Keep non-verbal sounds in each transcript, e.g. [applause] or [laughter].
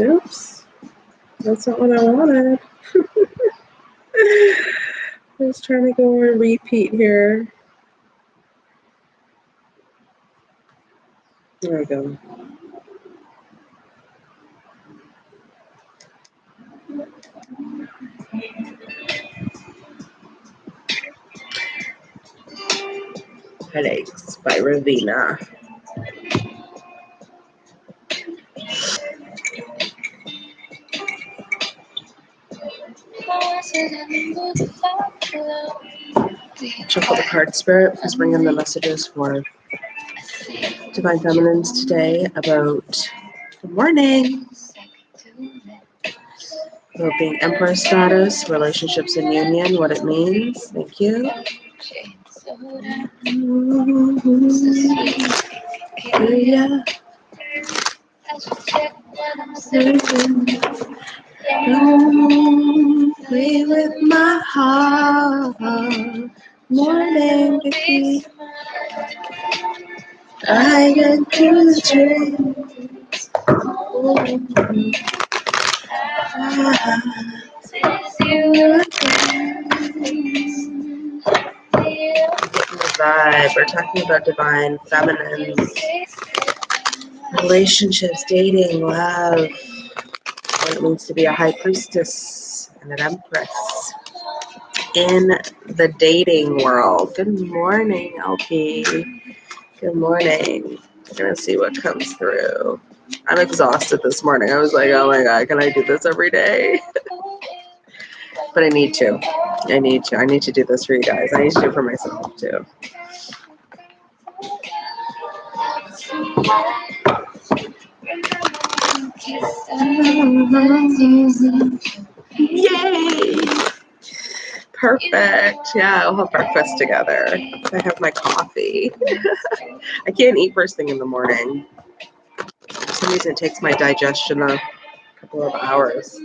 Oops. That's not what I wanted. [laughs] I was trying to go on repeat here. There we go. Headaches by Raveena. Shuffle the card spirit is bringing the messages for Divine Feminines today about good morning. About being Empress status, relationships and union, what it means. Thank you. Play with my heart. Morning. I get to the dreams. Vibe. We're talking about divine feminine relationships, dating, love, what it means to be a high priestess and an empress in the dating world. Good morning, LP. Good morning. We're gonna see what comes through. I'm exhausted this morning. I was like, oh my god, can I do this every day? [laughs] but I need to. I need to. I need to do this for you guys. I need to do it for myself too. Yay! Perfect. Yeah, we'll have breakfast together. I have my coffee. [laughs] I can't eat first thing in the morning. For some reason, it takes my digestion a couple of hours.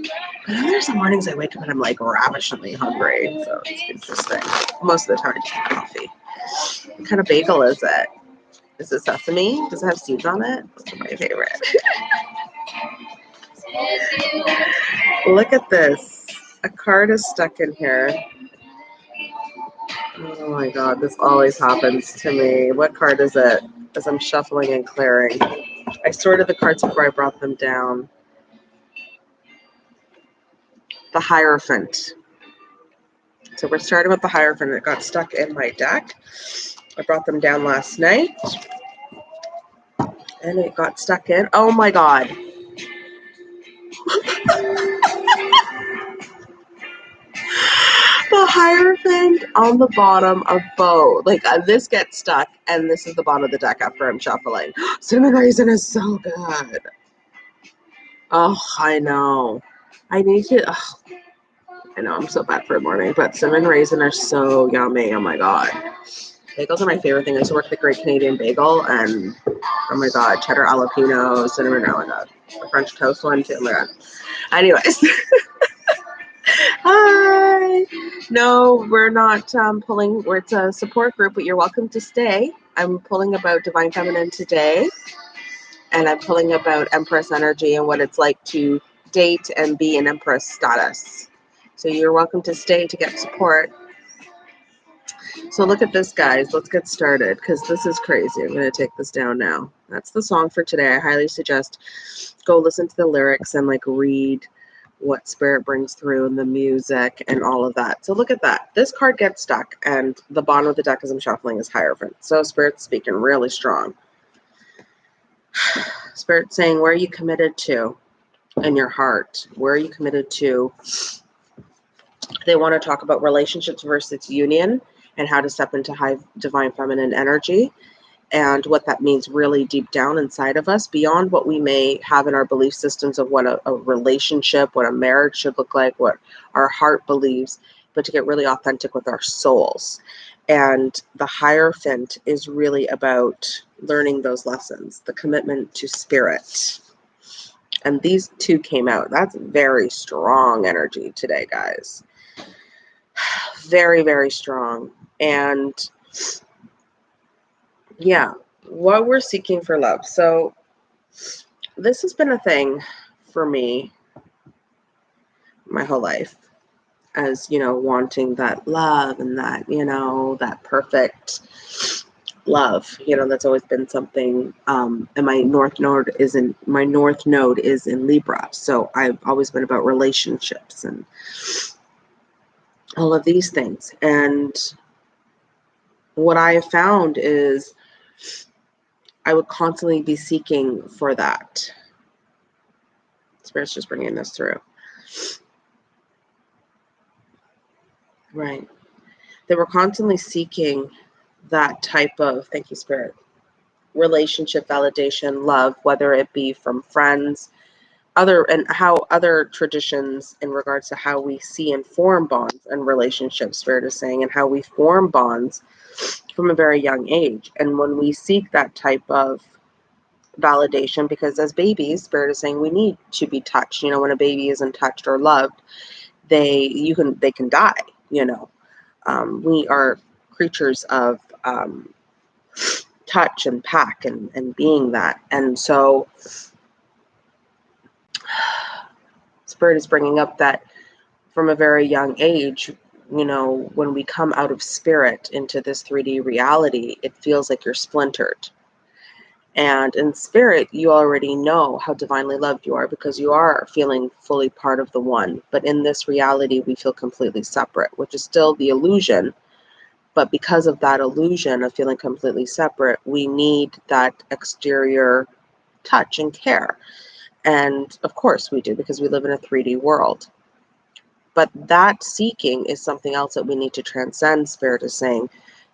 But then there's some mornings I wake up and I'm like ravishingly hungry. So it's interesting. Most of the time, I just have coffee. What kind of bagel is it? Is it sesame? Does it have seeds on it? That's my favorite. [laughs] Look at this. A card is stuck in here. Oh my god, this always happens to me. What card is it? As I'm shuffling and clearing. I sorted the cards before I brought them down. The Hierophant. So we're starting with the Hierophant. It got stuck in my deck. I brought them down last night. And it got stuck in. Oh my god. [laughs] the Hierophant on the bottom of both. Like uh, this gets stuck, and this is the bottom of the deck after I'm shuffling. [gasps] Cinnamon Raisin is so good. Oh, I know. I need to. Oh, I know I'm so bad for a morning, but cinnamon raisin are so yummy. Oh my god. Bagels are my favorite thing. I used to work the Great Canadian Bagel, and oh my god, cheddar jalapeno, cinnamon, oh god, the French toast one too. Oh. Anyways, [laughs] hi. No, we're not um, pulling. We're it's a support group, but you're welcome to stay. I'm pulling about divine feminine today, and I'm pulling about Empress energy and what it's like to date and be an Empress status. So you're welcome to stay to get support. So look at this, guys. Let's get started because this is crazy. I'm going to take this down now. That's the song for today. I highly suggest go listen to the lyrics and like read what spirit brings through and the music and all of that. So look at that. This card gets stuck and the bottom of the deck as I'm shuffling is Hierophant. So spirit's speaking really strong. [sighs] Spirit saying, where are you committed to in your heart? Where are you committed to? They want to talk about relationships versus union and how to step into high divine feminine energy and what that means really deep down inside of us beyond what we may have in our belief systems of what a, a, relationship what a marriage should look like what our heart believes but to get really authentic with our souls and the hierophant is really about learning those lessons, the commitment to spirit. And these two came out. That's very strong energy today, guys. [sighs] Very, very strong. And yeah, what we're seeking for love. So, this has been a thing for me my whole life as you know wanting that love and that you know that perfect love. You know that's always been something um and my north node is in my north node is in libra. So i've always been about relationships and all of these things. And what i have found is i would constantly be seeking for that spirit's just bringing this through Right. They were constantly seeking that type of, thank you, Spirit, relationship validation, love, whether it be from friends, other, and how other traditions in regards to how we see and form bonds and relationships, Spirit is saying, and how we form bonds from a very young age. And when we seek that type of validation, because as babies, Spirit is saying we need to be touched. You know, when a baby isn't touched or loved, they you can they can die you know um, we are creatures of um, touch and pack and, and being that and so [sighs] spirit is bringing up that from a very young age you know when we come out of spirit into this 3d reality it feels like you're splintered and in spirit, you already know how divinely loved you are because you are feeling fully part of the one. But in this reality, we feel completely separate, which is still the illusion. But because of that illusion of feeling completely separate, we need that exterior touch and care. And of course, we do because we live in a 3D world. But that seeking is something else that we need to transcend, Spirit is saying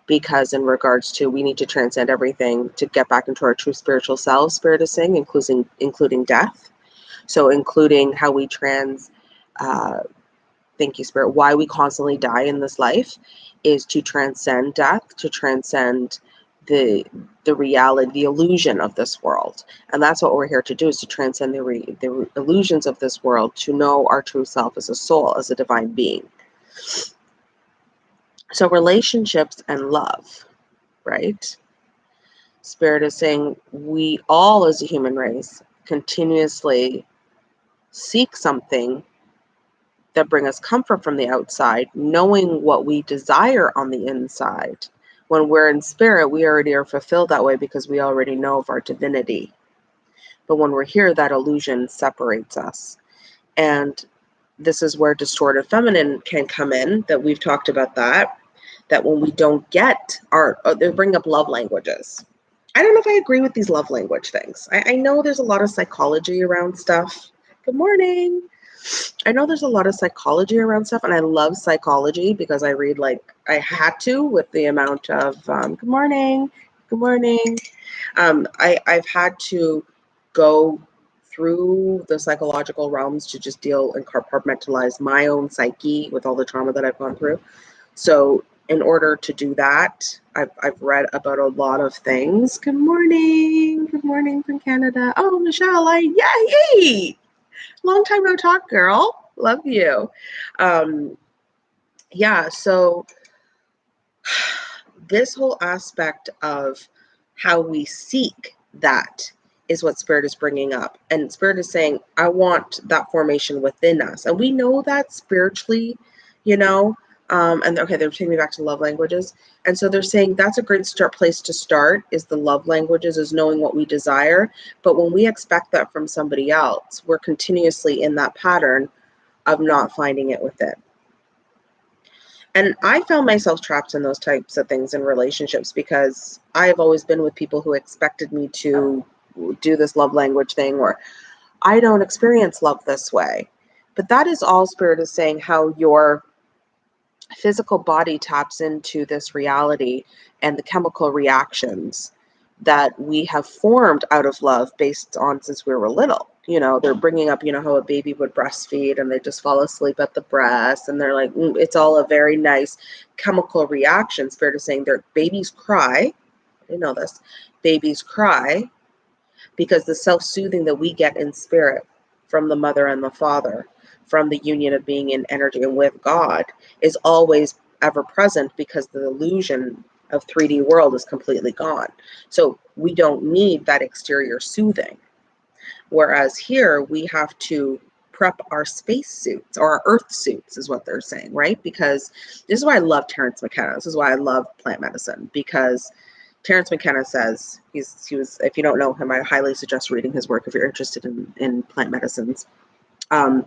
because in regards to we need to transcend everything to get back into our true spiritual selves spirit is saying including including death. So including how we trans uh, thank you spirit why we constantly die in this life is to transcend death to transcend the the reality the illusion of this world and that's what we're here to do is to transcend the, re, the illusions of this world to know our true self as a soul as a divine being so, relationships and love, right? Spirit is saying we all, as a human race, continuously seek something that bring us comfort from the outside, knowing what we desire on the inside. When we're in spirit, we already are fulfilled that way because we already know of our divinity. But when we're here, that illusion separates us. And this is where distorted feminine can come in, that we've talked about that that when we don't get our, uh, they bring up love languages. I don't know if I agree with these love language things. I, I know there's a lot of psychology around stuff. Good morning. I know there's a lot of psychology around stuff, and I love psychology because I read like I had to with the amount of um, good morning, good morning. Um, I, I've had to go through the psychological realms to just deal and compartmentalize my own psyche with all the trauma that I've gone through. So in order to do that, I've, I've read about a lot of things. Good morning. Good morning from Canada. Oh, Michelle, I, yay! Long time no talk, girl. Love you. Um, yeah, so [sighs] this whole aspect of how we seek that is what spirit is bringing up and spirit is saying i want that formation within us and we know that spiritually you know um, and okay, they're taking me back to love languages. And so they're saying that's a great start place to start is the love languages, is knowing what we desire. But when we expect that from somebody else, we're continuously in that pattern of not finding it within. And I found myself trapped in those types of things in relationships because I have always been with people who expected me to do this love language thing or I don't experience love this way. But that is all spirit is saying how your physical body taps into this reality and the chemical reactions that we have formed out of love based on since we were little. You know, they're bringing up, you know, how a baby would breastfeed and they just fall asleep at the breast. And they're like, mm, it's all a very nice chemical reaction. Spirit is saying their babies cry. didn't know this. Babies cry because the self soothing that we get in spirit from the mother and the father, from the union of being in energy and with God, is always ever present because the illusion of 3D world is completely gone. So we don't need that exterior soothing. Whereas here we have to prep our space suits or our earth suits is what they're saying, right? Because this is why I love Terence McKenna. This is why I love plant medicine because Terence McKenna says he's he was if you don't know him, I highly suggest reading his work if you're interested in, in plant medicines. Um,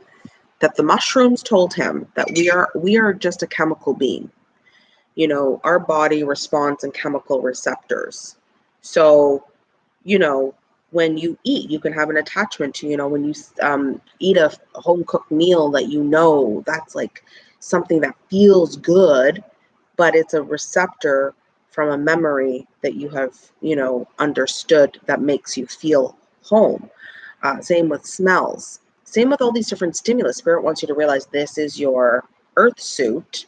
that the mushrooms told him that we are we are just a chemical being. You know, our body responds in chemical receptors. So, you know, when you eat, you can have an attachment to, you know, when you um, eat a home cooked meal that you know that's like something that feels good, but it's a receptor from a memory that you have, you know, understood that makes you feel home. Uh, same with smells. Same with all these different stimulus. Spirit wants you to realize this is your earth suit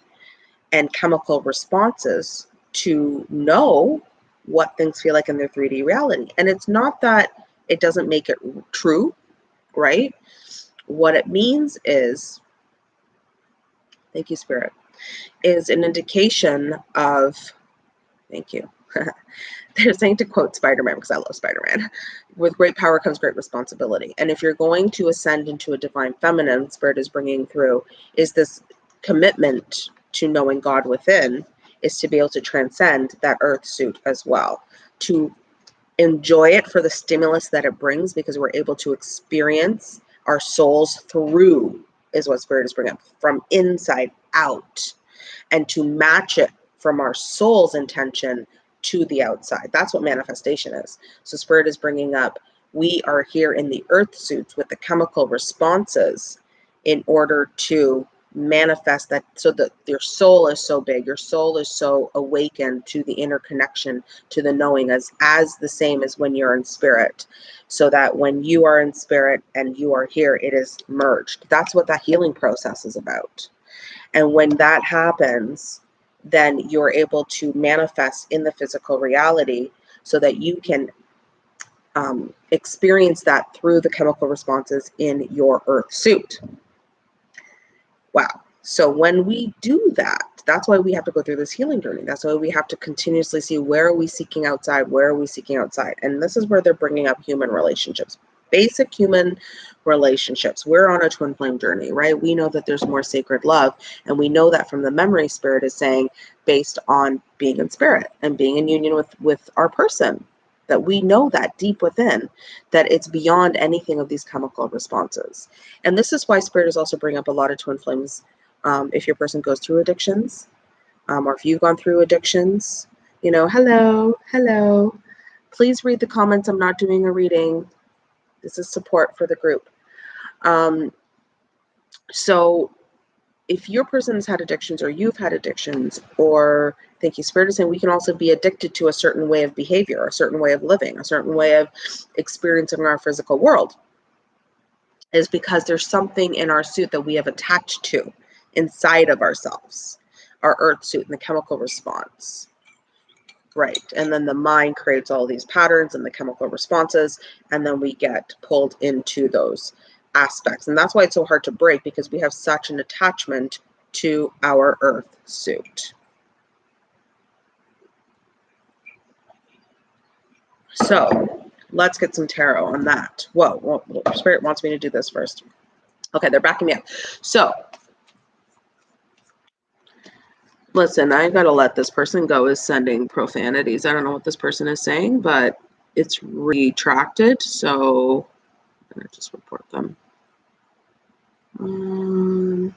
and chemical responses to know what things feel like in their 3D reality. And it's not that it doesn't make it true, right? What it means is, thank you, Spirit, is an indication of, thank you. [laughs] They're saying to quote Spider Man because I love Spider Man with great power comes great responsibility. And if you're going to ascend into a divine feminine, Spirit is bringing through, is this commitment to knowing God within is to be able to transcend that earth suit as well, to enjoy it for the stimulus that it brings because we're able to experience our souls through, is what Spirit is bringing up, from inside out, and to match it from our soul's intention to the outside. That's what manifestation is. So, Spirit is bringing up we are here in the earth suits with the chemical responses in order to manifest that so that your soul is so big your soul is so awakened to the interconnection to the knowing as as the same as when you're in spirit so that when you are in spirit and you are here it is merged that's what that healing process is about and when that happens then you're able to manifest in the physical reality so that you can um, experience that through the chemical responses in your earth suit Wow. So when we do that, that's why we have to go through this healing journey. That's why we have to continuously see where are we seeking outside, where are we seeking outside, and this is where they're bringing up human relationships, basic human relationships. We're on a twin flame journey, right? We know that there's more sacred love, and we know that from the memory spirit is saying based on being in spirit and being in union with with our person that we know that deep within that it's beyond anything of these chemical responses and this is why spirit is also bringing up a lot of twin flames um, if your person goes through addictions um, or if you've gone through addictions you know hello hello please read the comments i'm not doing a reading this is support for the group um, so if your person has had addictions or you've had addictions or thank you spirit is saying we can also be addicted to a certain way of behavior a certain way of living a certain way of experiencing our physical world is because there's something in our suit that we have attached to inside of ourselves our earth suit and the chemical response. Right and then the mind creates all these patterns and the chemical responses and then we get pulled into those aspects. And that's why it's so hard to break because we have such an attachment to our earth suit. So let's get some tarot on that. Whoa, Spirit wants me to do this first. Okay, they're backing me up. So listen, I gotta let this person go is sending profanities. I don't know what this person is saying, but it's retracted. So I'm gonna just report them. Um,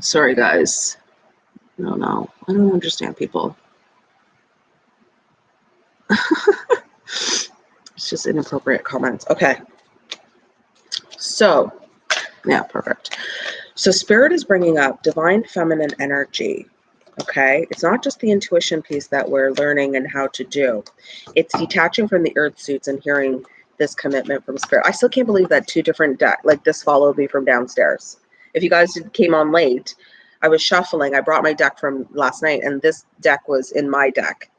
sorry, guys. No, no, I don't understand people. [laughs] it's just inappropriate comments. Okay. So, yeah, perfect. So, spirit is bringing up divine feminine energy Okay. It's not just the intuition piece that we're learning and how to do, it's detaching from the earth suits and hearing this commitment from spirit. I still can't believe that two different deck, like this followed me from downstairs. If you guys came on late, I was shuffling. I brought my deck from last night, and this deck was in my deck.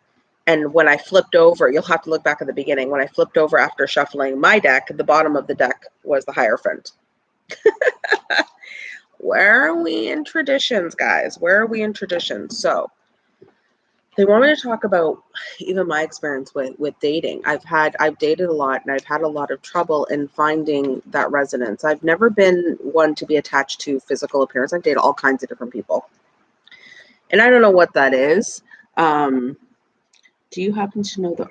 And when I flipped over, you'll have to look back at the beginning. When I flipped over after shuffling my deck, the bottom of the deck was the Hierophant. [laughs] Where are we in traditions, guys? Where are we in traditions? So they want me to talk about even my experience with with dating. I've had I've dated a lot and I've had a lot of trouble in finding that resonance. I've never been one to be attached to physical appearance. I've dated all kinds of different people. And I don't know what that is. Um, do you happen to know the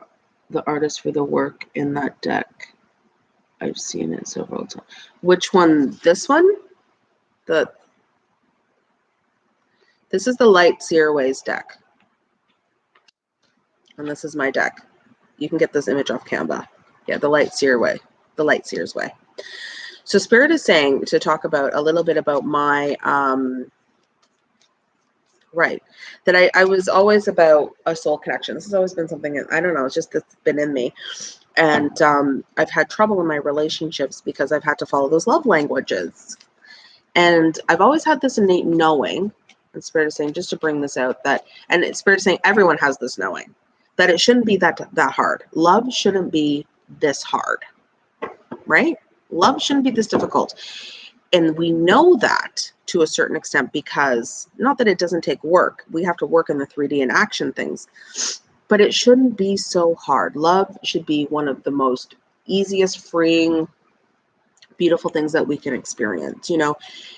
the artist for the work in that deck? I've seen it several times. Which one? This one? The this is the Light Seer's Way deck. And this is my deck. You can get this image off Canva. Yeah, the Light Seer Way, the Light Seer's Way. So Spirit is saying to talk about a little bit about my um, right that I, I was always about a soul connection this has always been something i don't know it's just it's been in me and um, i've had trouble in my relationships because i've had to follow those love languages and i've always had this innate knowing and spirit is saying just to bring this out that and spirit is saying everyone has this knowing that it shouldn't be that that hard. Love shouldn't be this hard right? Love shouldn't be this difficult. And we know that to a certain extent because not that it doesn't take work we have to work in the 3d and action things but it shouldn't be so hard. Love should be one of the most easiest freeing beautiful things that we can experience you know?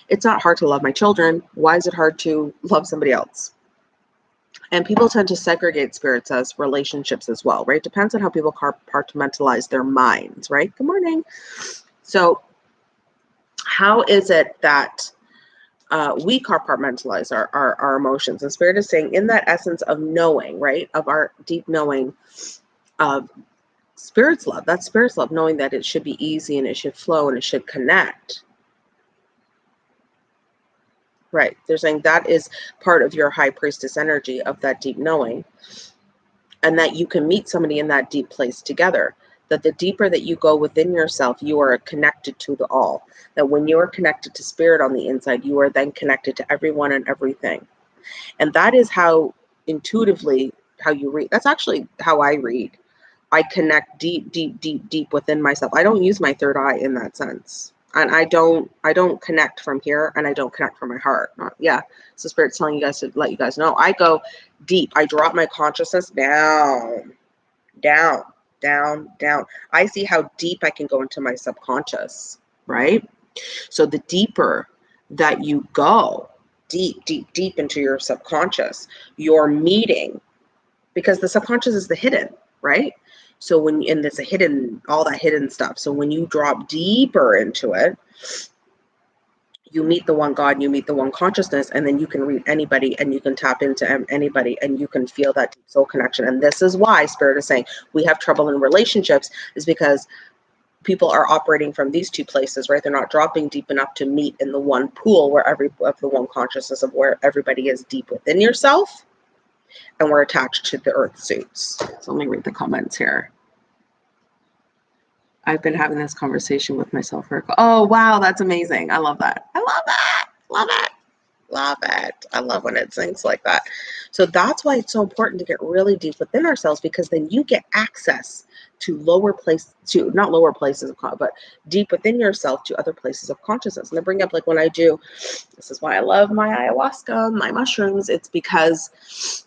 It's not hard to love my children. Why is it hard to love somebody else? And people tend to segregate spirits as relationships as well right? Depends on how people compartmentalize their minds right? Good morning. So how is it that uh, we compartmentalize our, our, our emotions? And Spirit is saying, in that essence of knowing, right, of our deep knowing of Spirit's love, that's Spirit's love, knowing that it should be easy and it should flow and it should connect. Right. They're saying that is part of your high priestess energy of that deep knowing. And that you can meet somebody in that deep place together that the deeper that you go within yourself, you are connected to the all. That when you are connected to spirit on the inside, you are then connected to everyone and everything. And that is how intuitively how you read. That's actually how I read. I connect deep, deep, deep, deep within myself. I don't use my third eye in that sense. And I don't I don't connect from here and I don't connect from my heart. Not, yeah. So spirit's telling you guys to let you guys know. I go deep. I drop my consciousness down. Down down, down. I see how deep I can go into my subconscious, right? So the deeper that you go, deep, deep, deep into your subconscious, you're meeting because the subconscious is the hidden, right? So when and it's a hidden, all that hidden stuff. So when you drop deeper into it, you meet the one God, you meet the one consciousness, and then you can read anybody and you can tap into anybody and you can feel that deep soul connection. And this is why Spirit is saying we have trouble in relationships, is because people are operating from these two places, right? They're not dropping deep enough to meet in the one pool where every of the one consciousness of where everybody is deep within yourself, and we're attached to the earth suits. So let me read the comments here. I've been having this conversation with myself for oh wow, that's amazing. I love that. I love that. Love it. Love it. I love when it sings like that. So that's why it's so important to get really deep within ourselves because then you get access to lower place to not lower places of but deep within yourself to other places of consciousness. And I bring up like when I do, this is why I love my ayahuasca, my mushrooms. It's because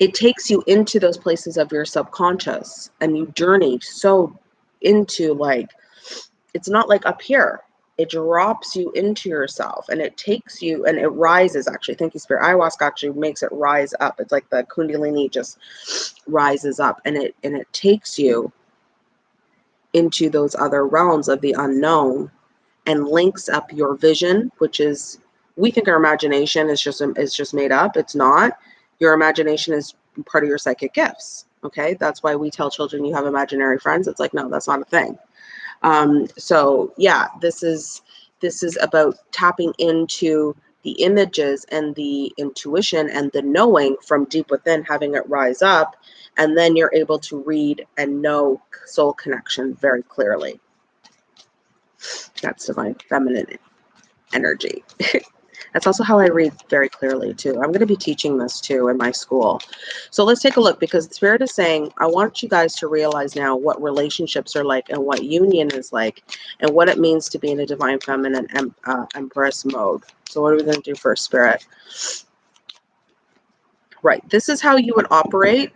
it takes you into those places of your subconscious and you journey so into like it's not like up here. It drops you into yourself and it takes you and it rises actually. Thank you spirit. Ayahuasca actually makes it rise up. It's like the kundalini just rises up and it and it takes you into those other realms of the unknown and links up your vision which is we think our imagination is just is just made up. It's not your imagination is part of your psychic gifts Okay, that's why we tell children you have imaginary friends. It's like, no, that's not a thing. Um, so yeah, this is this is about tapping into the images and the intuition and the knowing from deep within, having it rise up, and then you're able to read and know soul connection very clearly. That's divine feminine energy. [laughs] That's also how I read very clearly too. I'm going to be teaching this too in my school. So let's take a look because the spirit is saying, I want you guys to realize now what relationships are like and what union is like and what it means to be in a divine feminine em uh, empress mode. So what are we going to do first, spirit? Right. This is how you would operate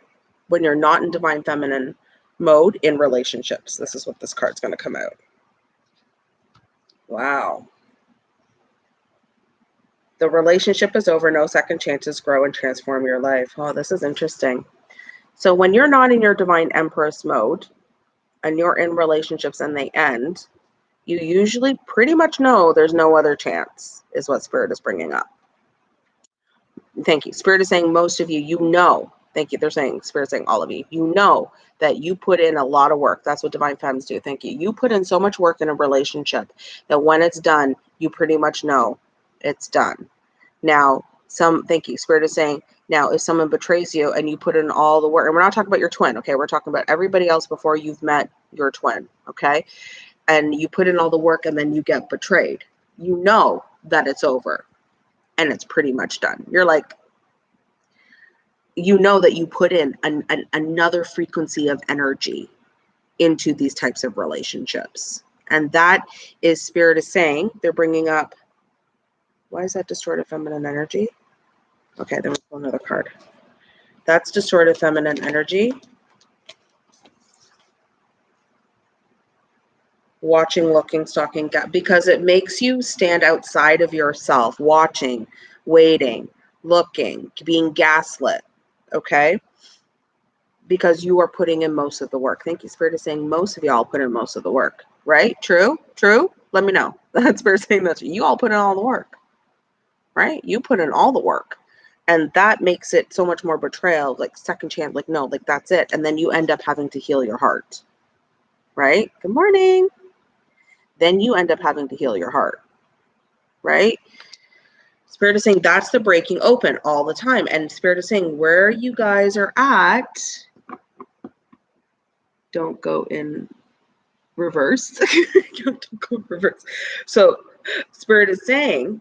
when you're not in divine feminine mode in relationships. This is what this card's going to come out. Wow. The relationship is over. No second chances. Grow and transform your life. Oh, this is interesting. So when you're not in your divine empress mode and you're in relationships and they end, you usually pretty much know there's no other chance, is what Spirit is bringing up. Thank you. Spirit is saying most of you, you know. Thank you. They're saying, Spirit is saying all of you, you know that you put in a lot of work. That's what divine femmes do. Thank you. You put in so much work in a relationship that when it's done, you pretty much know it's done. Now, some, thank you, Spirit is saying, now if someone betrays you and you put in all the work, and we're not talking about your twin, okay? We're talking about everybody else before you've met your twin, okay? And you put in all the work and then you get betrayed. You know that it's over and it's pretty much done. You're like, you know that you put in an, an, another frequency of energy into these types of relationships. And that is Spirit is saying, they're bringing up why is that distorted feminine energy? Okay, then we'll pull another card. That's distorted feminine energy. Watching, looking, stalking, because it makes you stand outside of yourself, watching, waiting, looking, being gaslit. Okay? Because you are putting in most of the work. Thank you, Spirit is saying most of y'all put in most of the work. Right? True? True? Let me know. [laughs] That's Spirit saying that you all put in all the work right? You put in all the work. And that makes it so much more betrayal, like second chance, like, no, like that's it. And then you end up having to heal your heart, right? Good morning. Then you end up having to heal your heart, right? Spirit is saying that's the breaking open all the time. And Spirit is saying where you guys are at, don't go in reverse. [laughs] don't go reverse. So Spirit is saying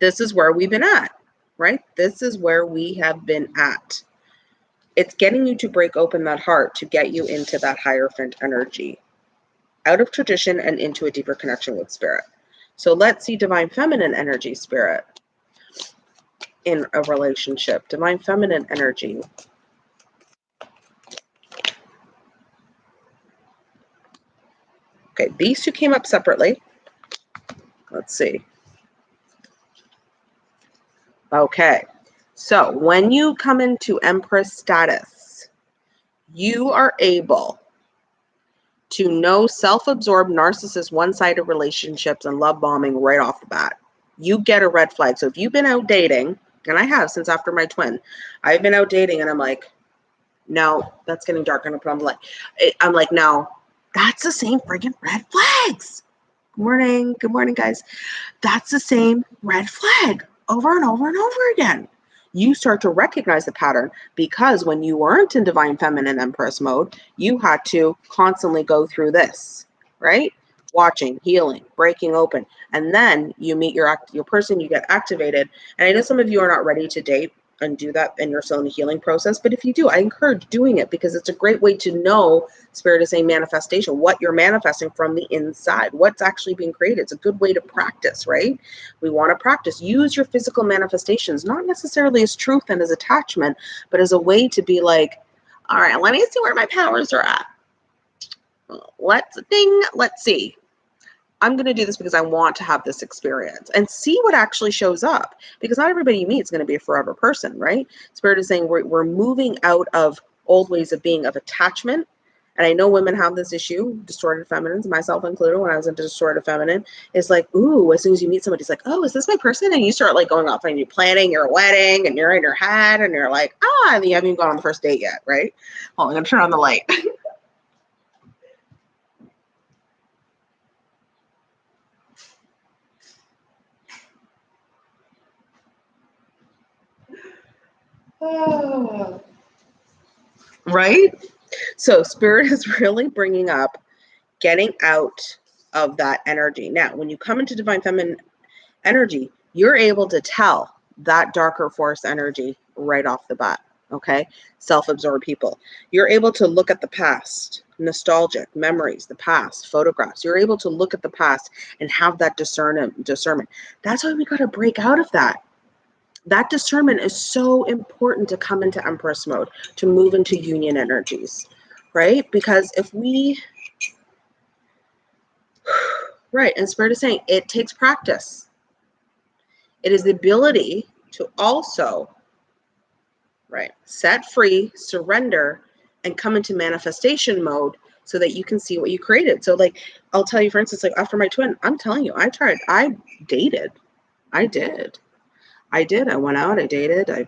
this is where we've been at, right? This is where we have been at. It's getting you to break open that heart to get you into that hierophant energy, out of tradition and into a deeper connection with spirit. So let's see divine feminine energy, spirit, in a relationship. Divine feminine energy. Okay, these two came up separately. Let's see. Okay, so when you come into Empress status, you are able to know self-absorbed narcissist one-sided relationships and love bombing right off the bat. You get a red flag. So if you've been out dating, and I have since after my twin, I've been out dating and I'm like, no, that's getting dark. And I'm like, eh, I'm like, no, that's the same friggin' red flags. Good morning. Good morning, guys. That's the same red flag over and over and over again. You start to recognize the pattern because when you weren't in divine feminine empress mode, you had to constantly go through this, right? Watching, healing, breaking open, and then you meet your your person, you get activated. And I know some of you are not ready to date and do that in soul healing process. But if you do, I encourage doing it because it's a great way to know spirit is a manifestation, what you're manifesting from the inside, what's actually being created. It's a good way to practice, right? We want to practice. Use your physical manifestations, not necessarily as truth and as attachment, but as a way to be like, all right, let me see where my powers are at. Let's ding, let's see. I'm going to do this because I want to have this experience and see what actually shows up because not everybody you meet is going to be a forever person, right? Spirit is saying we're, we're moving out of old ways of being of attachment. And I know women have this issue, distorted feminines, myself included, when I was into distorted feminine, is like, ooh, as soon as you meet somebody, it's like, oh, is this my person? And you start like going off and you're planning your wedding and you're in your head and you're like, ah, and you haven't even gone on the first date yet, right? On, I'm gonna turn on the light. [laughs] right? So spirit is [laughs] really bringing up getting out of that energy. Now, when you come into divine feminine energy, you're able to tell that darker force energy right off the bat. Okay. Self absorbed people. You're able to look at the past, nostalgic memories, the past, photographs. You're able to look at the past and have that discernment. discernment. That's why we got to break out of that. That discernment is so important to come into Empress mode, to move into union energies, right? Because if we, [sighs] right, and Spirit is saying it takes practice. It is the ability to also right? Set free, surrender, and come into manifestation mode so that you can see what you created. So, like, I'll tell you, for instance, like uh, after my twin, I'm telling you, I tried, I dated, I did, I did. I went out, I dated, I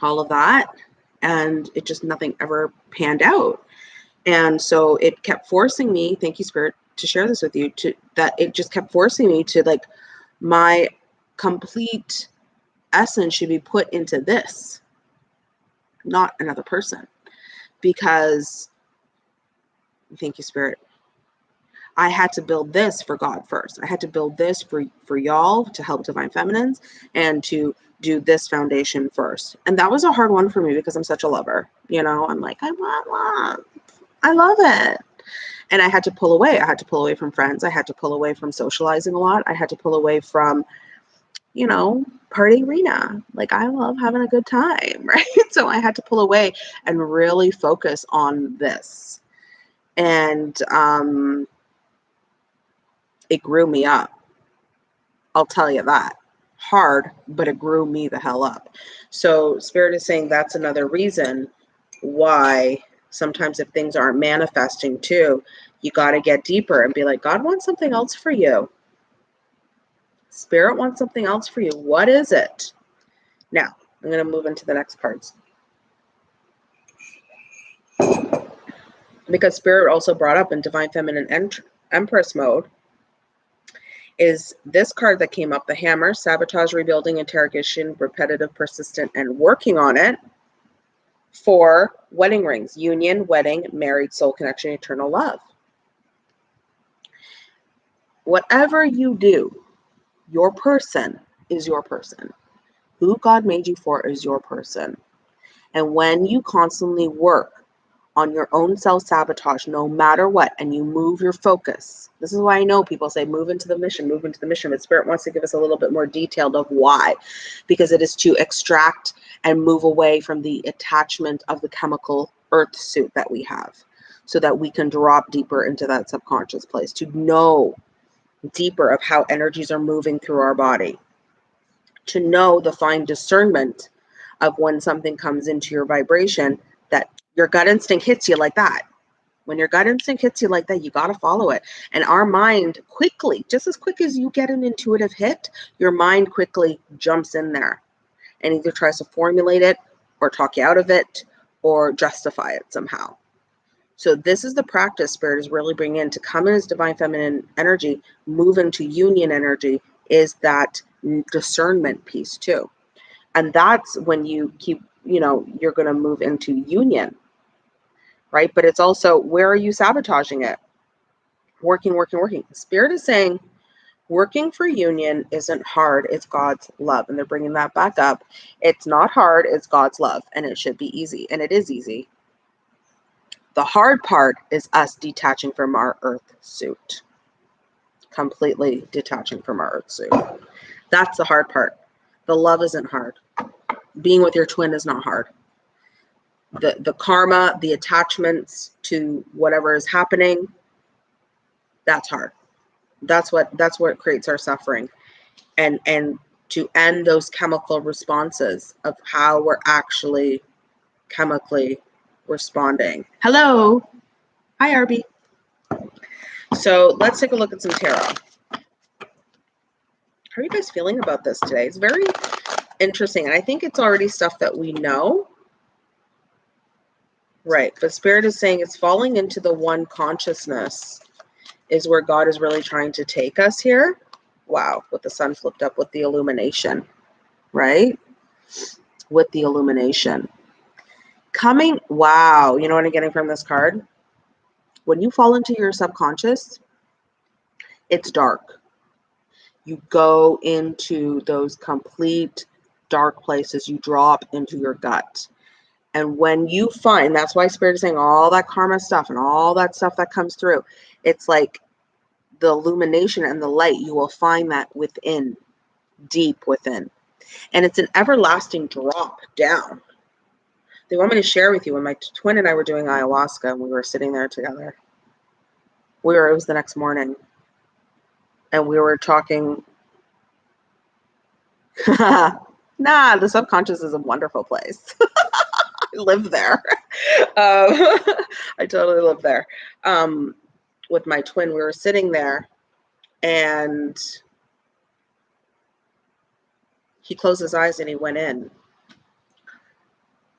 all of that, and it just nothing ever panned out. And so it kept forcing me, thank you, Spirit, to share this with you, to that it just kept forcing me to like my complete essence should be put into this not another person. Because, thank you, Spirit. I had to build this for God first. I had to build this for for y'all to help divine feminines and to do this foundation first. And that was a hard one for me because I'm such a lover. You know, I'm like, I want love. I love it. And I had to pull away. I had to pull away from friends. I had to pull away from socializing a lot. I had to pull away from you know, party arena. Like I love having a good time, [laughs] right? So I had to pull away and really focus on this. And um, it grew me up. I'll tell you that. Hard, but it grew me the hell up. So Spirit is saying that's another reason why sometimes if things aren't manifesting too, you got to get deeper and be like, God wants something else for you. Spirit wants something else for you. What is it? Now, I'm going to move into the next cards. Because Spirit also brought up in Divine Feminine Empress mode is this card that came up the hammer, sabotage, rebuilding, interrogation, repetitive, persistent, and working on it for wedding rings, union, wedding, married, soul connection, eternal love. Whatever you do, your person is your person. Who God made you for is your person. And when you constantly work on your own self sabotage, no matter what, and you move your focus, this is why I know people say move into the mission, move into the mission. But Spirit wants to give us a little bit more detailed of why, because it is to extract and move away from the attachment of the chemical earth suit that we have so that we can drop deeper into that subconscious place to know deeper of how energies are moving through our body, to know the fine discernment of when something comes into your vibration your gut instinct hits you like that. When your gut instinct hits you like that, you got to follow it. And our mind quickly, just as quick as you get an intuitive hit, your mind quickly jumps in there and either tries to formulate it or talk you out of it or justify it somehow. So this is the practice spirit is really bringing in to come in as divine feminine energy, move into union energy is that discernment piece too. And that's when you keep, you know, you're going to move into union. Right? But it's also where are you sabotaging it? Working, working, working. Spirit is saying working for union isn't hard, it's God's love. And they're bringing that back up. It's not hard, it's God's love. And it should be easy. And it is easy the hard part is us detaching from our earth suit, completely detaching from our earth suit. That's the hard part. The love isn't hard. Being with your twin is not hard. The, the karma, the attachments to whatever is happening, that's hard. That's what that's what creates our suffering. And and to end those chemical responses of how we're actually chemically responding. Hello. Hi, Arby. So let's take a look at some tarot. How are you guys feeling about this today? It's very interesting. And I think it's already stuff that we know. Right. But Spirit is saying it's falling into the one consciousness is where God is really trying to take us here. Wow. With the sun flipped up with the illumination. Right. with the illumination. Coming, wow, you know what I'm getting from this card? When you fall into your subconscious, it's dark. You go into those complete dark places, you drop into your gut. And when you find, that's why Spirit is saying all that karma stuff and all that stuff that comes through, it's like the illumination and the light, you will find that within, deep within. And it's an everlasting drop down. They want me to share with you when my twin and I were doing ayahuasca and we were sitting there together. We were, it was the next morning. And we were talking. [laughs] nah, the subconscious is a wonderful place. [laughs] Live there. [laughs] Um, [laughs] I totally live there. Um, with my twin, we were sitting there and he closed his eyes and he went in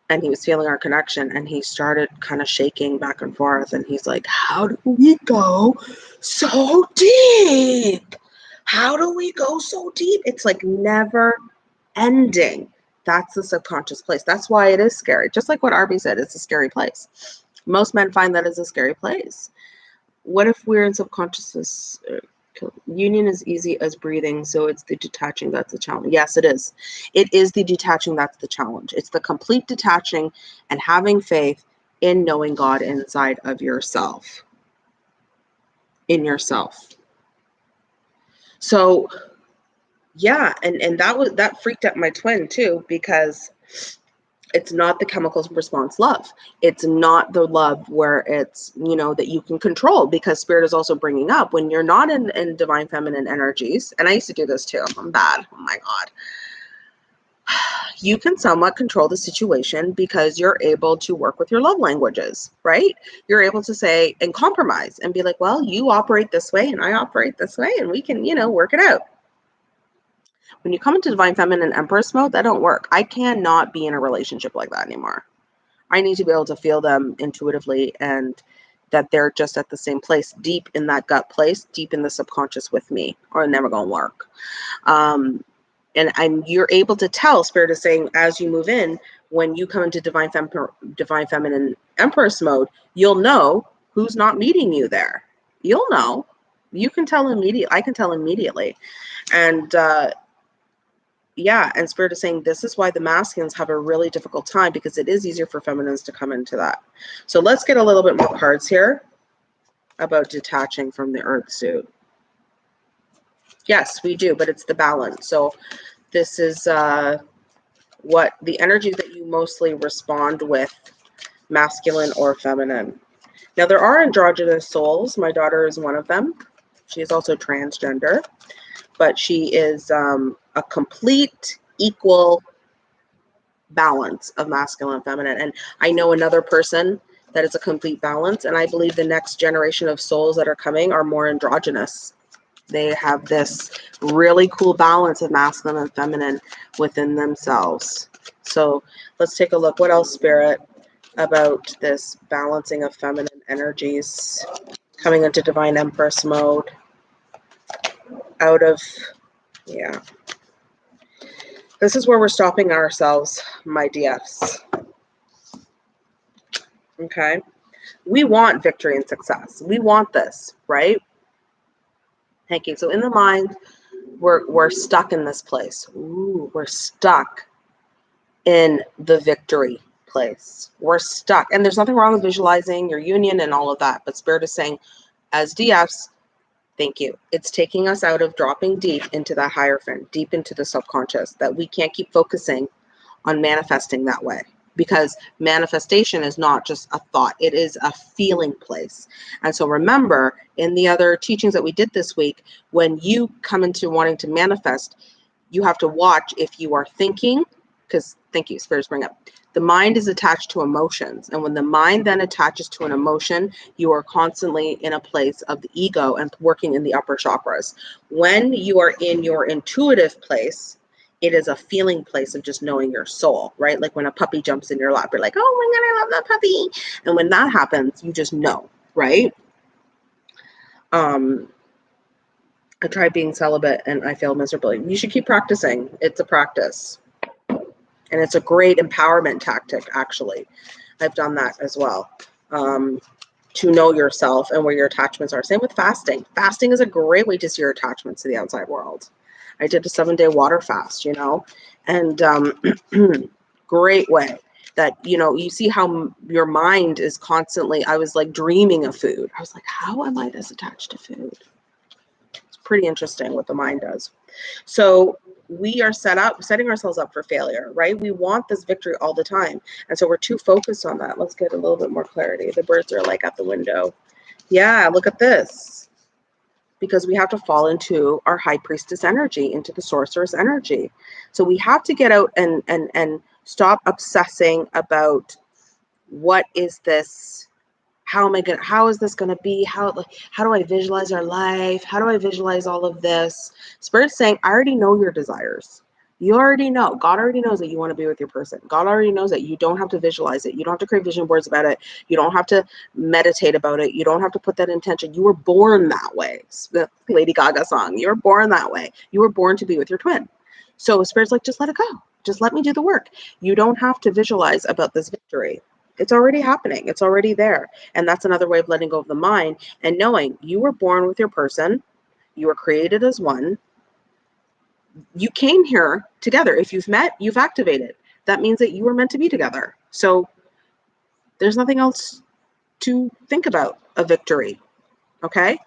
and he was feeling our connection and he started kind of shaking back and forth and he's like how do we go so deep how do we go so deep it's like never ending that's the subconscious place. That's why it is scary. Just like what arby said it's a scary place. Most men find that is a scary place. What if we're in subconsciousness? Union is easy as breathing so it's the detaching that's the challenge. Yes it is. It is the detaching that's the challenge. It's the complete detaching and having faith in knowing god inside of yourself. In yourself. So yeah and and that was that freaked out my twin too because it's not the chemicals response love. It's not the love where it's you know that you can control because spirit is also bringing up when you're not in, in divine feminine energies and i used to do this too i'm bad oh my god. [sighs] You can somewhat control the situation because you're able to work with your love languages right? You're able to say and compromise and be like well you operate this way and i operate this way and we can you know work it out when you come into divine feminine empress mode, that don't work. I cannot be in a relationship like that anymore. I need to be able to feel them intuitively and that they're just at the same place, deep in that gut place, deep in the subconscious with me, or never gonna work. Um, and and you're able to tell spirit is saying as you move in when you come into divine fem- divine feminine empress mode you'll know who's not meeting you there you'll know you can tell immediately i can tell immediately and uh yeah, and Spirit is saying this is why the masculines have a really difficult time because it is easier for feminines to come into that. So let's get a little bit more cards here about detaching from the earth suit. Yes, we do, but it's the balance. So this is uh, what the energy that you mostly respond with, masculine or feminine. Now, there are androgynous souls. My daughter is one of them. She is also transgender but she is um, a complete equal balance of masculine and feminine. And I know another person that is a complete balance. And I believe the next generation of souls that are coming are more androgynous. They have this really cool balance of masculine and feminine within themselves. So let's take a look. What else, Spirit, about this balancing of feminine energies coming into Divine Empress mode? Out of, yeah. This is where we're stopping ourselves, my DFs. Okay. We want victory and success. We want this, right? Thank you. So in the mind, we're we're stuck in this place. Ooh, we're stuck in the victory place. We're stuck. And there's nothing wrong with visualizing your union and all of that. But Spirit is saying, as DFs, Thank you. It's taking us out of dropping deep into the hierophant, deep into the subconscious, that we can't keep focusing on manifesting that way because manifestation is not just a thought, it is a feeling place. And so remember, in the other teachings that we did this week, when you come into wanting to manifest, you have to watch if you are thinking, because thank you, spirits bring up the mind is attached to emotions. And when the mind then attaches to an emotion, you are constantly in a place of the ego and working in the upper chakras. When you are in your intuitive place, it is a feeling place of just knowing your soul, right? Like when a puppy jumps in your lap, you're like, oh my God, I love that puppy. And when that happens, you just know, right? Um, I tried being celibate and I failed miserably. You should keep practicing. It's a practice. And it's a great empowerment tactic, actually. I've done that as well. Um, to know yourself and where your attachments are. Same with fasting. Fasting is a great way to see your attachments to the outside world. I did a seven day water fast, you know, and um, [clears throat] great way that, you know, you see how your mind is constantly, I was like dreaming of food. I was like, how am I this attached to food? It's pretty interesting what the mind does. So we are set up setting ourselves up for failure right? We want this victory all the time. And so we're too focused on that. Let's get a little bit more clarity. The birds are like at the window. Yeah look at this. Because we have to fall into our high priestess energy into the sorceress energy. So we have to get out and and and stop obsessing about what is this how am I to, how is this going to be? How, how do I visualize our life? How do I visualize all of this? Spirit's saying, I already know your desires. You already know. God already knows that you want to be with your person. God already knows that you don't have to visualize it. You don't have to create vision boards about it. You don't have to meditate about it. You don't have to put that intention. You were born that way. Lady Gaga song. You were born that way. You were born to be with your twin. So Spirit's like, just let it go. Just let me do the work. You don't have to visualize about this victory. It's already happening. It's already there. And that's another way of letting go of the mind and knowing you were born with your person, you were created as one. You came here together. If you've met, you've activated. That means that you were meant to be together. So there's nothing else to think about a victory. Okay?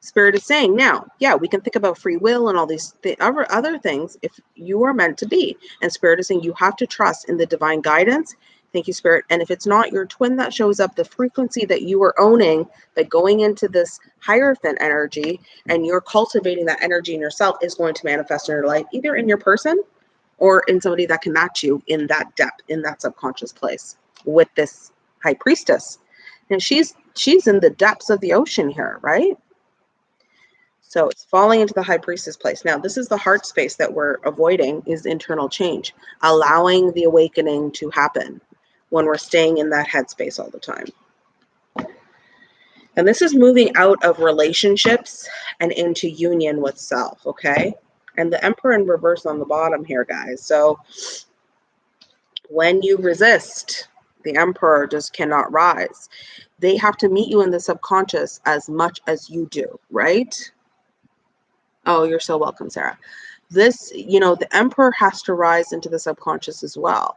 Spirit is saying now, yeah, we can think about free will and all these th- other, other things if you are meant to be. And Spirit is saying you have to trust in the divine guidance Thank you, Spirit. And if it's not your twin that shows up, the frequency that you are owning by going into this Hierophant energy and you're cultivating that energy in yourself is going to manifest in your life, either in your person or in somebody that can match you in that depth, in that subconscious place with this high priestess. And she's she's in the depths of the ocean here, right? So it's falling into the high priestess place. Now, this is the heart space that we're avoiding is internal change, allowing the awakening to happen when we're staying in that headspace all the time. And this is moving out of relationships and into union with self, okay? And the emperor in reverse on the bottom here, guys. So when you resist, the emperor just cannot rise. They have to meet you in the subconscious as much as you do, right? Oh, you're so welcome, Sarah. This, you know, the emperor has to rise into the subconscious as well.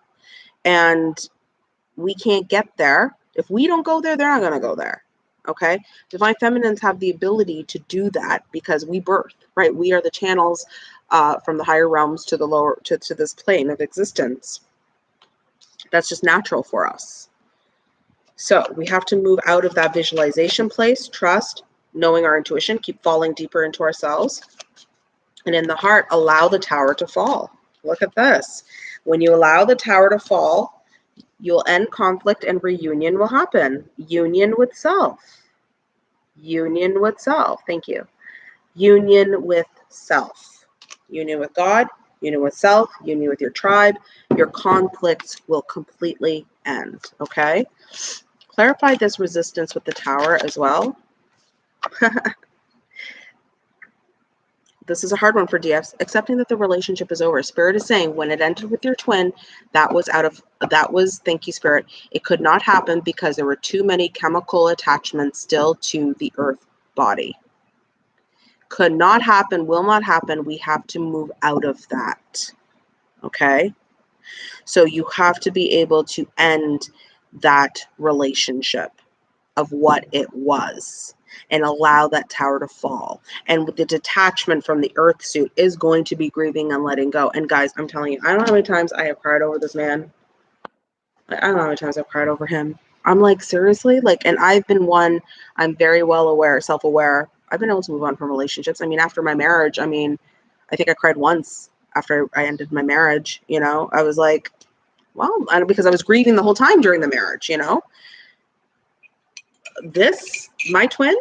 And we can't get there. If we don't go there, they're not going to go there. Okay. Divine feminines have the ability to do that because we birth, right? We are the channels uh, from the higher realms to the lower, to, to this plane of existence. That's just natural for us. So we have to move out of that visualization place, trust, knowing our intuition, keep falling deeper into ourselves. And in the heart, allow the tower to fall. Look at this. When you allow the tower to fall, You'll end conflict and reunion will happen. Union with self. Union with self. Thank you. Union with self. Union with God, union with self, union with your tribe. Your conflicts will completely end. Okay? Clarify this resistance with the tower as well. [laughs] this is a hard one for DFs, accepting that the relationship is over. Spirit is saying when it ended with your twin, that was out of that was thank you, Spirit. It could not happen because there were too many chemical attachments still to the earth body. Could not happen, will not happen. We have to move out of that. Okay. So you have to be able to end that relationship of what it was and allow that tower to fall. And with the detachment from the earth suit is going to be grieving and letting go. And guys, I'm telling you, I don't know how many times I have cried over this man. I don't know how many times I've cried over him. I'm like, seriously? Like, and I've been one, I'm very well aware, self aware. I've been able to move on from relationships. I mean, after my marriage, I mean, I think I cried once after I ended my marriage. You know, I was like, well, because I was grieving the whole time during the marriage, you know this, my twin,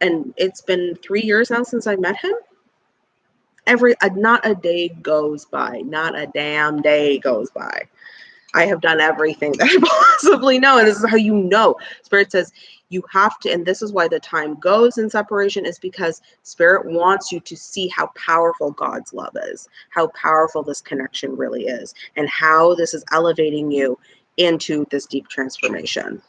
and it's been three years now since I met him. Every uh, not a day goes by, not a damn day goes by I have done everything [laughs] that I possibly know. And this is how you know. Spirit says you have to, and this is why the time goes in separation, is because Spirit wants you to see how powerful God's love is, how powerful this connection really is, and how this is elevating you into this deep transformation.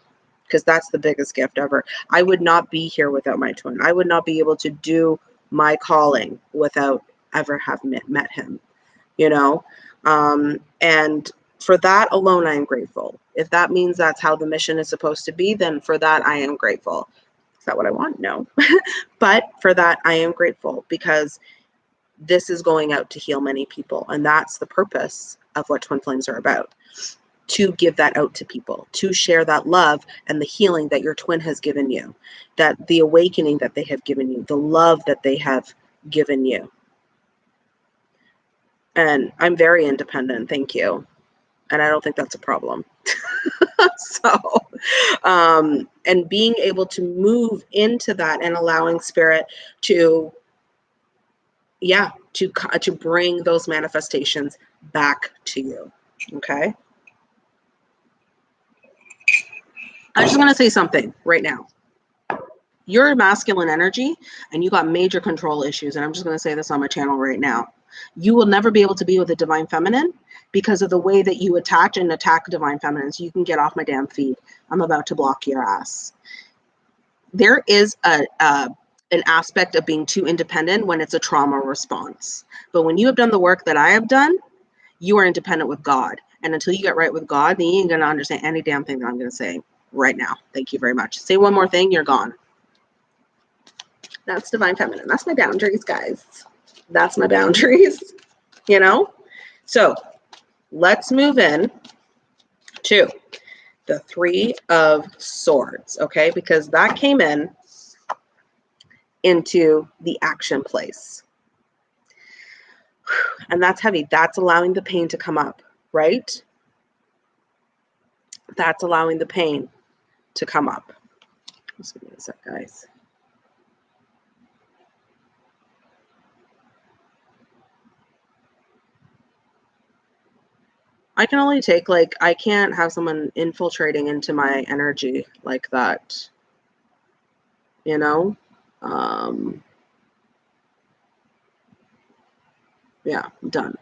Because that's the biggest gift ever. I would not be here without my twin. I would not be able to do my calling without ever have met, met him, you know? Um, and for that alone, I am grateful. If that means that's how the mission is supposed to be, then for that, I am grateful. Is that what I want? No. [laughs] but for that, I am grateful because this is going out to heal many people. And that's the purpose of what Twin Flames are about to give that out to people, to share that love and the healing that your twin has given you, that the awakening that they have given you, the love that they have given you. And I'm very independent, thank you. And I don't think that's a problem. [laughs] so, um, and being able to move into that and allowing spirit to, yeah, to to bring those manifestations back to you. Okay. I just want to say something right now. You're masculine energy and you got major control issues. And I'm just going to say this on my channel right now. You will never be able to be with a divine feminine because of the way that you attach and attack divine feminines. You can get off my damn feed. I'm about to block your ass. There is a, a an aspect of being too independent when it's a trauma response. But when you have done the work that I have done, you are independent with God. And until you get right with God, then you ain't gonna understand any damn thing that I'm gonna say right now. Thank you very much. Say one more thing, you're gone. That's divine feminine. That's my boundaries, guys. That's my [laughs] boundaries, you know? So let's move in to the three of swords, okay? Because that came in into the action place. [sighs] And that's heavy. That's allowing the pain to come up, right? That's allowing the pain to come up. Just give me a sec, guys. I can only take like I can't have someone infiltrating into my energy like that. You know? Um yeah, done.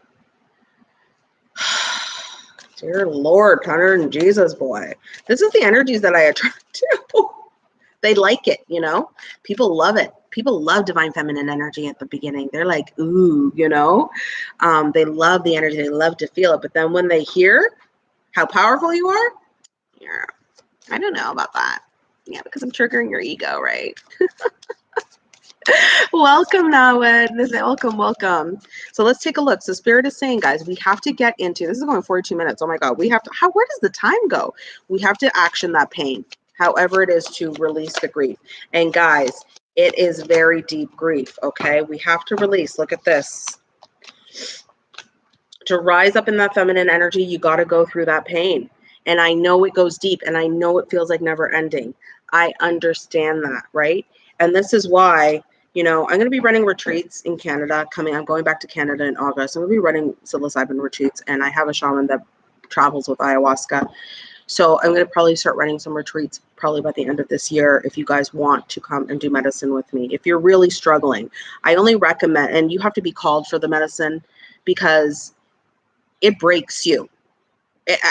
Dear Lord, Connor and Jesus boy. This is the energies that I attract [laughs] to. they like it, you know? People love it people love divine feminine energy at the beginning. They're like, ooh, you know, um, they love the energy. They love to feel it. But then when they hear how powerful you are, yeah, I don't know about that. Yeah, because I'm triggering your ego, right? [laughs] welcome Nawed. Welcome, welcome. So let's take a look. So Spirit is saying, guys, we have to get into this is going 42 minutes. Oh my God. We have to how where does the time go? We have to action that pain, however it is to release the grief. And guys, it is very deep grief, okay? We have to release. Look at this. To rise up in that feminine energy, you got to go through that pain. And I know it goes deep and I know it feels like never ending. I understand that, right? And this is why, you know, I'm going to be running retreats in Canada coming. I'm going back to Canada in August. I'm going to be running psilocybin retreats and I have a shaman that travels with ayahuasca. So I'm going to probably start running some retreats probably by the end of this year if you guys want to come and do medicine with me. If you're really struggling, I only recommend, and you have to be called for the medicine because it breaks you.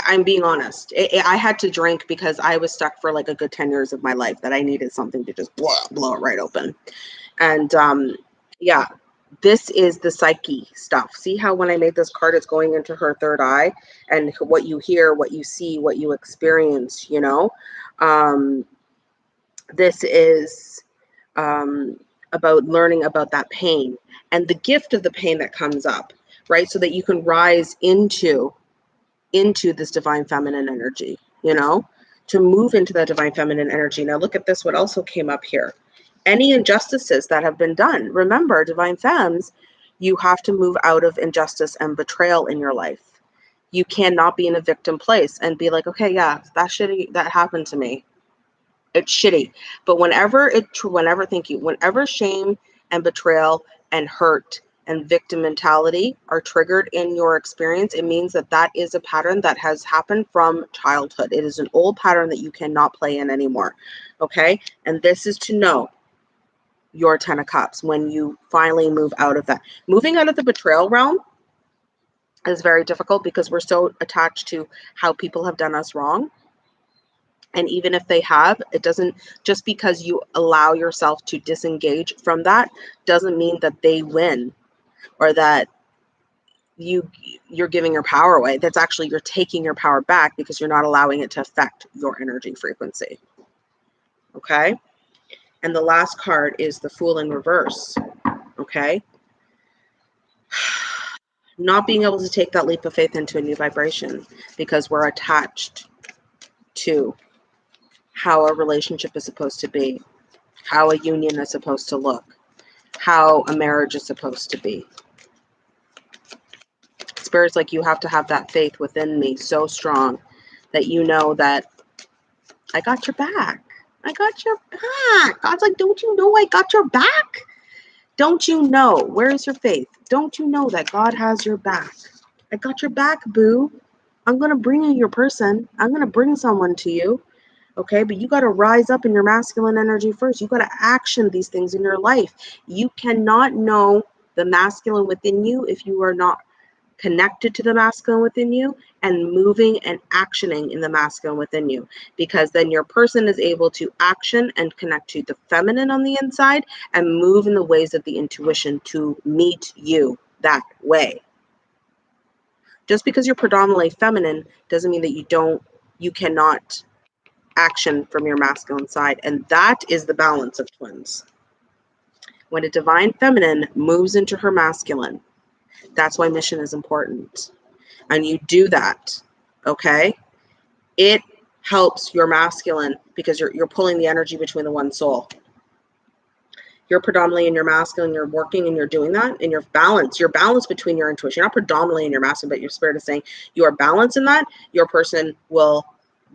I'm being honest. I had to drink because I was stuck for like a good 10 years of my life that I needed something to just blow, blow it right open. And um, yeah, this is the psyche stuff. See how when I made this card, it's going into her third eye and what you hear, what you see, what you experience, you know? Um, this is um, about learning about that pain and the gift of the pain that comes up, right? So that you can rise into into this divine feminine energy, you know, to move into that divine feminine energy. Now look at this, what also came up here any injustices that have been done. Remember, divine femmes, you have to move out of injustice and betrayal in your life. You cannot be in a victim place and be like, okay, yeah, that shitty that happened to me. It's shitty. But whenever it whenever thank you, whenever shame and betrayal and hurt and victim mentality are triggered in your experience, it means that that is a pattern that has happened from childhood. It is an old pattern that you cannot play in anymore. Okay. And this is to know your Ten of Cups when you finally move out of that. Moving out of the betrayal realm is very difficult because we're so attached to how people have done us wrong. And even if they have, it doesn't just because you allow yourself to disengage from that doesn't mean that they win or that you you're giving your power away that's actually you're taking your power back because you're not allowing it to affect your energy frequency okay and the last card is the fool in reverse okay not being able to take that leap of faith into a new vibration because we're attached to how a relationship is supposed to be how a union is supposed to look how a marriage is supposed to be Spirit's like, you have to have that faith within me so strong that you know that I got your back. I got your back. God's like, don't you know I got your back? Don't you know? Where's your faith? Don't you know that God has your back? I got your back, boo. I'm going to bring you your person. I'm going to bring someone to you. Okay, but you got to rise up in your masculine energy first. You got to action these things in your life. You cannot know the masculine within you if you are not connected to the masculine within you and moving and actioning in the masculine within you. Because then your person is able to action and connect to the feminine on the inside and move in the ways of the intuition to meet you that way. Just because you're predominantly feminine doesn't mean that you don't you cannot action from your masculine side and that is the balance of twins. When a divine feminine moves into her masculine that's why mission is important. And you do that, okay? It helps your masculine because you're you're pulling the energy between the one soul. You're predominantly in your masculine, you're working and you're doing that, and you're balanced. You're balanced between your intuition. You're not predominantly in your masculine, but your spirit is saying you are balanced in that. Your person will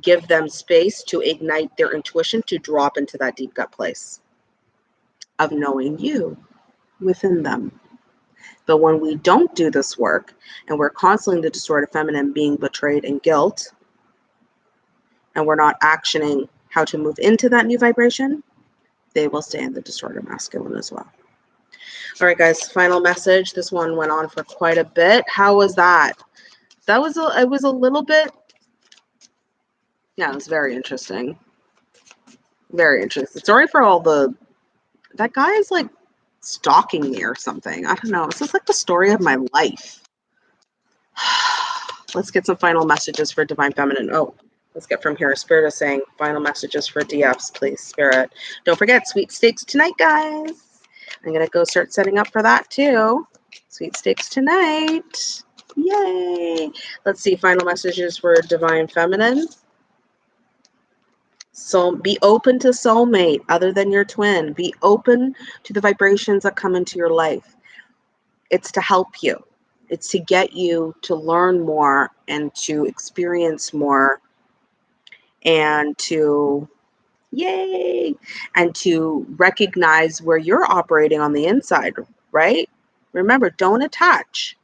give them space to ignite their intuition to drop into that deep gut place of knowing you within them. But when we don't do this work and we're constantly the distorted feminine being betrayed in guilt, and we're not actioning how to move into that new vibration, they will stay in the distorted masculine as well. All right, guys, final message. This one went on for quite a bit. How was that? That was a, it was a little bit, yeah, it was very interesting. Very interesting. Sorry for all the, that guy is like stalking me or something. I don't know. This is like the story of my life. [sighs] let's get some final messages for Divine Feminine. Oh, let's get from here. Spirit is saying final messages for DFs, please, Spirit. Don't forget, sweepstakes tonight, guys. I'm going to go start setting up for that too. Sweepstakes tonight. Yay. Let's see. Final messages for Divine Feminine. So be open to soulmate other than your twin. Be open to the vibrations that come into your life. It's to help you. It's to get you to learn more and to experience more and to yay and to recognize where you're operating on the inside, right? Remember, don't attach,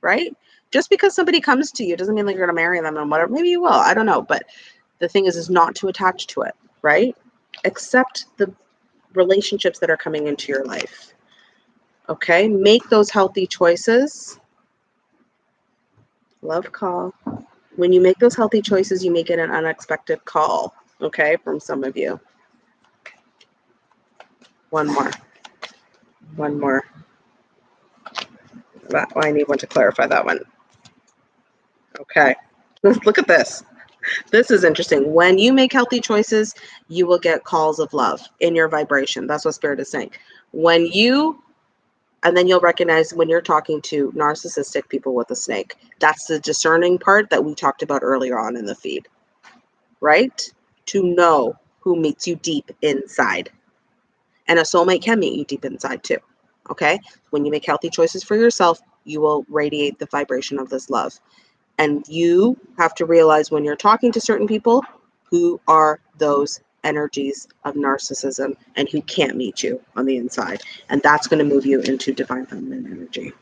right? Just because somebody comes to you doesn't mean like you're going to marry them and whatever. Maybe you will. I don't know, but the thing is is not to attach to it right? Accept the relationships that are coming into your life okay? Make those healthy choices. Love call. When you make those healthy choices you may get an unexpected call okay from some of you. One more. One more. That i need one to clarify that one. Okay. [laughs] Look at this this is interesting. When you make healthy choices, you will get calls of love in your vibration. That's what spirit is saying. When you and then you'll recognize when you're talking to narcissistic people with a snake. That's the discerning part that we talked about earlier on in the feed. Right? To know who meets you deep inside. And a soulmate can meet you deep inside too. Okay? When you make healthy choices for yourself, you will radiate the vibration of this love. And you have to realize when you're talking to certain people, who are those energies of narcissism and who can't meet you on the inside. And that's going to move you into divine feminine energy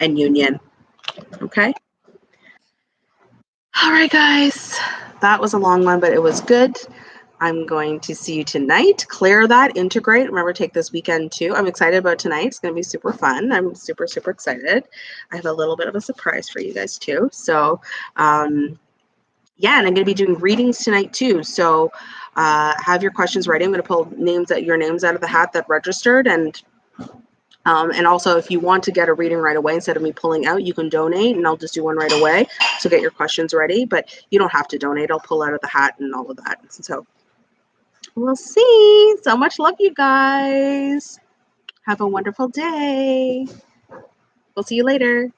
and union. Okay. All right, guys. That was a long one, but it was good. I'm going to see you tonight. Clear that, integrate. Remember, take this weekend too. I'm excited about tonight. It's going to be super fun. I'm super, super excited. I have a little bit of a surprise for you guys too. So, um, yeah, and I'm going to be doing readings tonight too. So, uh, have your questions ready. I'm going to pull names that your names out of the hat that registered and um, and also, if you want to get a reading right away instead of me pulling out, you can donate and I'll just do one right away. So get your questions ready, but you don't have to donate. I'll pull out of the hat and all of that. So we'll see. So much love, you guys. Have a wonderful day. We'll see you later.